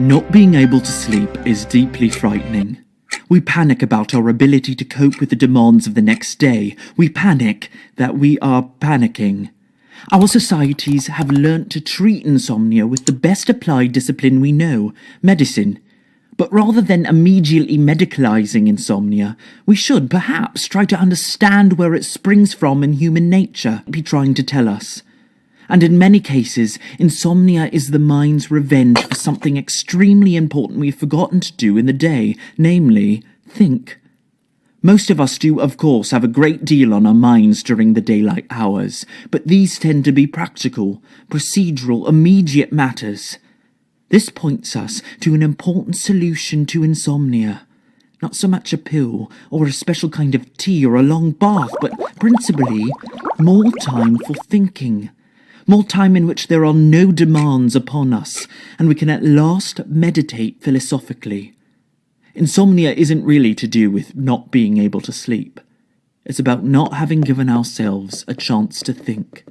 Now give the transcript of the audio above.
Not being able to sleep is deeply frightening. We panic about our ability to cope with the demands of the next day. We panic that we are panicking. Our societies have learnt to treat insomnia with the best applied discipline we know medicine. But rather than immediately medicalizing insomnia, we should perhaps try to understand where it springs from in human nature, be trying to tell us and in many cases, insomnia is the mind's revenge for something extremely important we've forgotten to do in the day, namely, think. Most of us do, of course, have a great deal on our minds during the daylight hours, but these tend to be practical, procedural, immediate matters. This points us to an important solution to insomnia. Not so much a pill, or a special kind of tea, or a long bath, but principally more time for thinking more time in which there are no demands upon us, and we can at last meditate philosophically. Insomnia isn't really to do with not being able to sleep. It's about not having given ourselves a chance to think.